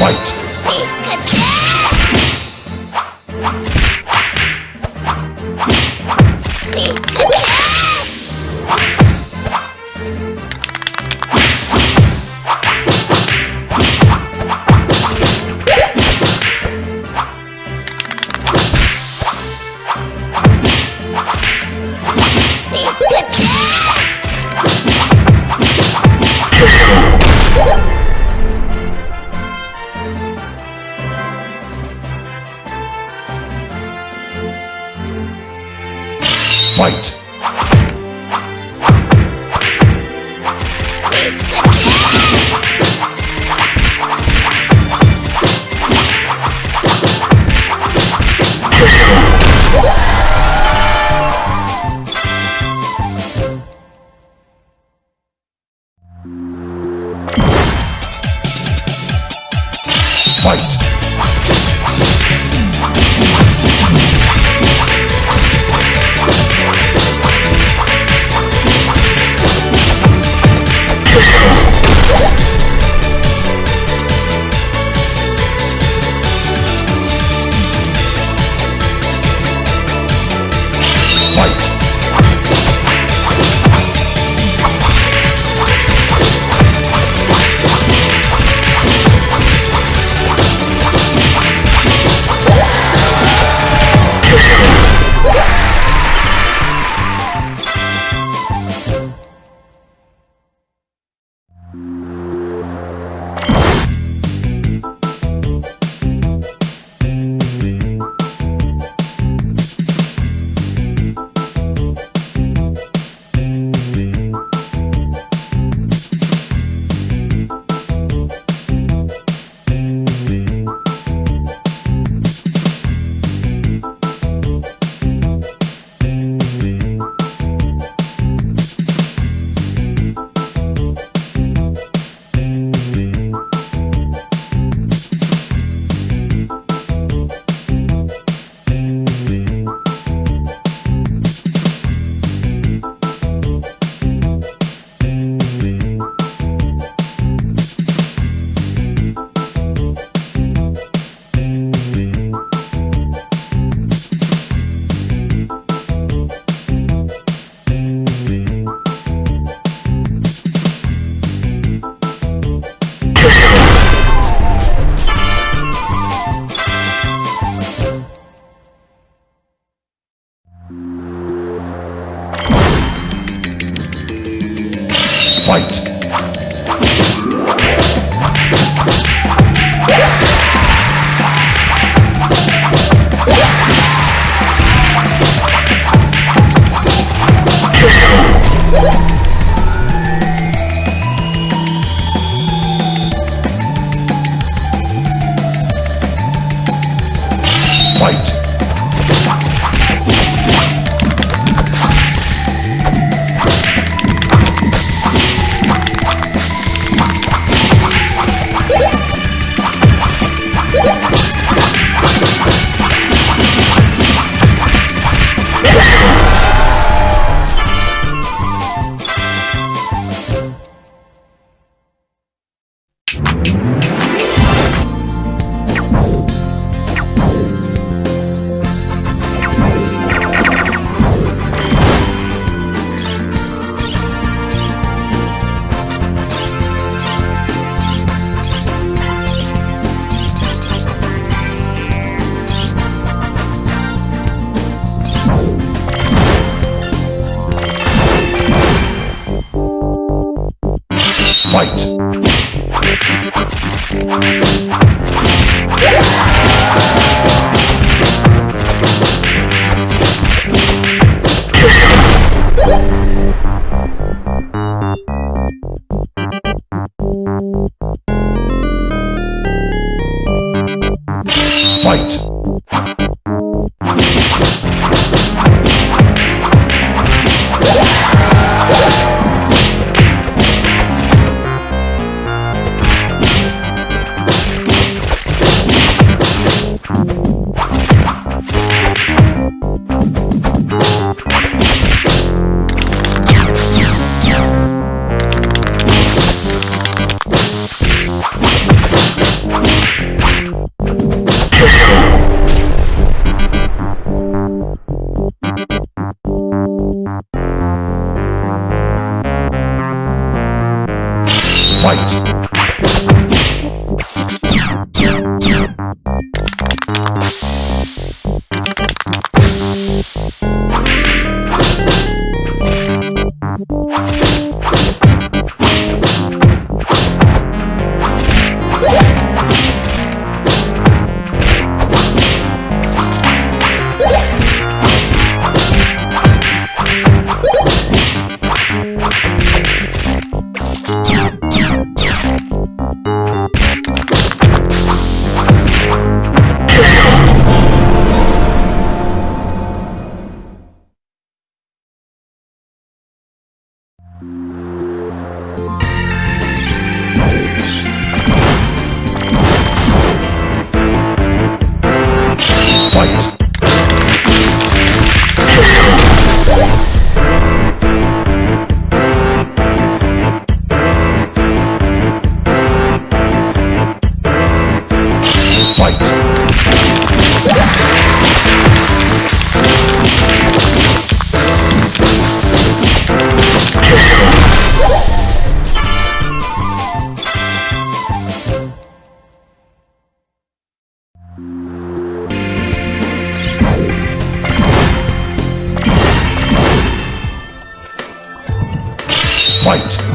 Fight! Fight.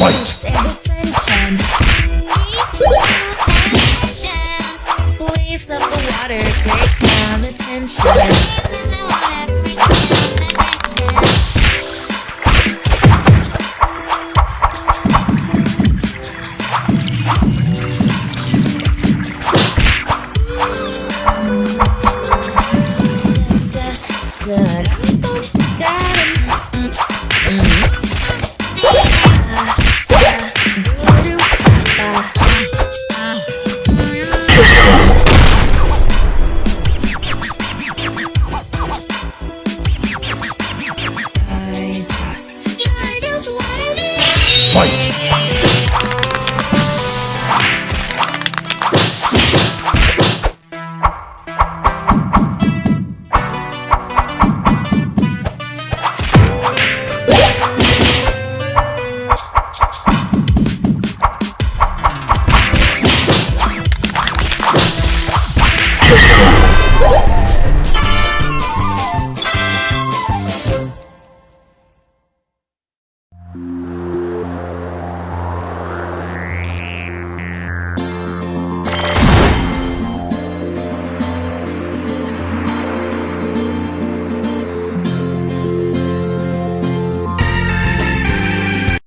Waves of the water, great calm attention. Vai!